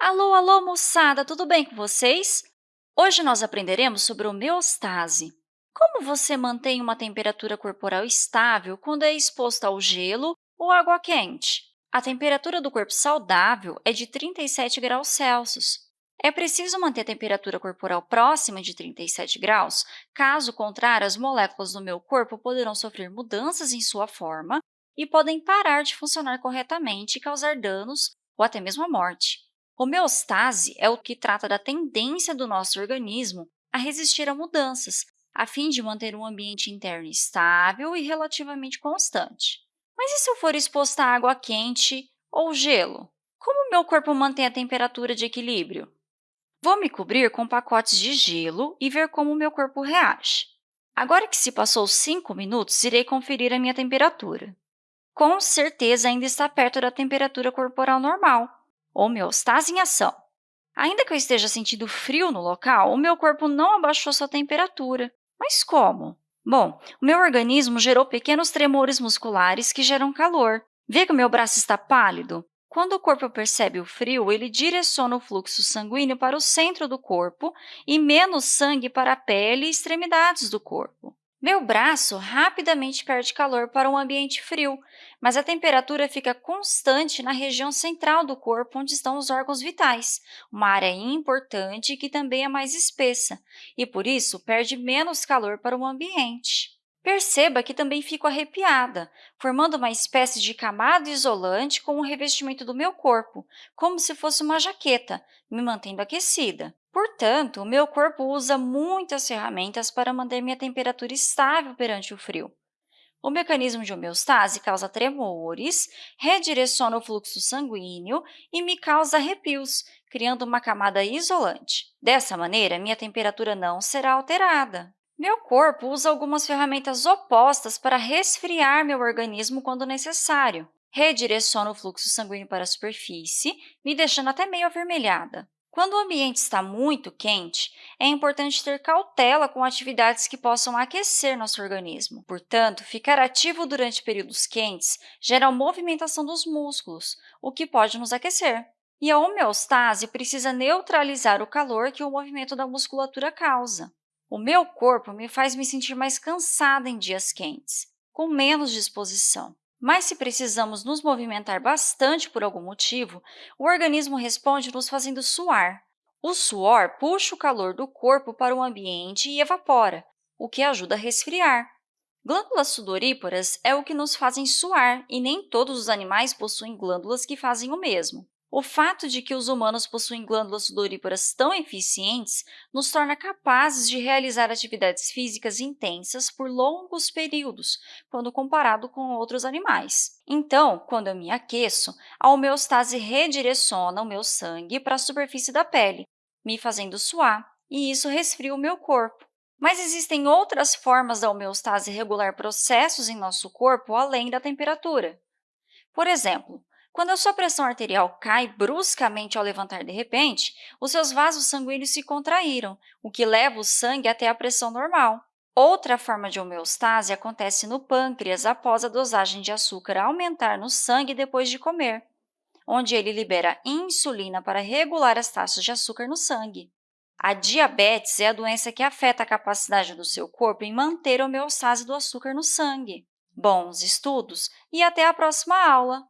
Alô, alô, moçada! Tudo bem com vocês? Hoje nós aprenderemos sobre homeostase. Como você mantém uma temperatura corporal estável quando é exposto ao gelo ou água quente? A temperatura do corpo saudável é de 37 graus Celsius. É preciso manter a temperatura corporal próxima de 37 graus, caso contrário, as moléculas do meu corpo poderão sofrer mudanças em sua forma e podem parar de funcionar corretamente e causar danos ou até mesmo a morte. Homeostase é o que trata da tendência do nosso organismo a resistir a mudanças, a fim de manter um ambiente interno estável e relativamente constante. Mas e se eu for exposto a água quente ou gelo? Como meu corpo mantém a temperatura de equilíbrio? Vou me cobrir com pacotes de gelo e ver como meu corpo reage. Agora que se passou 5 minutos, irei conferir a minha temperatura. Com certeza, ainda está perto da temperatura corporal normal, homeostase em ação. Ainda que eu esteja sentindo frio no local, o meu corpo não abaixou sua temperatura. Mas como? Bom, o meu organismo gerou pequenos tremores musculares que geram calor. Vê que o meu braço está pálido? Quando o corpo percebe o frio, ele direciona o fluxo sanguíneo para o centro do corpo e menos sangue para a pele e extremidades do corpo. Meu braço rapidamente perde calor para um ambiente frio, mas a temperatura fica constante na região central do corpo, onde estão os órgãos vitais, uma área importante que também é mais espessa, e, por isso, perde menos calor para o ambiente. Perceba que também fico arrepiada, formando uma espécie de camada isolante com o revestimento do meu corpo, como se fosse uma jaqueta, me mantendo aquecida. Portanto, o meu corpo usa muitas ferramentas para manter minha temperatura estável perante o frio. O mecanismo de homeostase causa tremores, redireciona o fluxo sanguíneo e me causa arrepios, criando uma camada isolante. Dessa maneira, minha temperatura não será alterada. Meu corpo usa algumas ferramentas opostas para resfriar meu organismo quando necessário. Redireciona o fluxo sanguíneo para a superfície, me deixando até meio avermelhada. Quando o ambiente está muito quente, é importante ter cautela com atividades que possam aquecer nosso organismo. Portanto, ficar ativo durante períodos quentes gera movimentação dos músculos, o que pode nos aquecer. E a homeostase precisa neutralizar o calor que o movimento da musculatura causa. O meu corpo me faz me sentir mais cansada em dias quentes, com menos disposição. Mas se precisamos nos movimentar bastante por algum motivo, o organismo responde nos fazendo suar. O suor puxa o calor do corpo para o ambiente e evapora, o que ajuda a resfriar. Glândulas sudoríparas é o que nos fazem suar, e nem todos os animais possuem glândulas que fazem o mesmo. O fato de que os humanos possuem glândulas sudoríparas tão eficientes nos torna capazes de realizar atividades físicas intensas por longos períodos, quando comparado com outros animais. Então, quando eu me aqueço, a homeostase redireciona o meu sangue para a superfície da pele, me fazendo suar, e isso resfria o meu corpo. Mas existem outras formas da homeostase regular processos em nosso corpo além da temperatura. Por exemplo, quando a sua pressão arterial cai bruscamente ao levantar de repente, os seus vasos sanguíneos se contraíram, o que leva o sangue até a pressão normal. Outra forma de homeostase acontece no pâncreas após a dosagem de açúcar aumentar no sangue depois de comer, onde ele libera insulina para regular as taxas de açúcar no sangue. A diabetes é a doença que afeta a capacidade do seu corpo em manter a homeostase do açúcar no sangue. Bons estudos e até a próxima aula!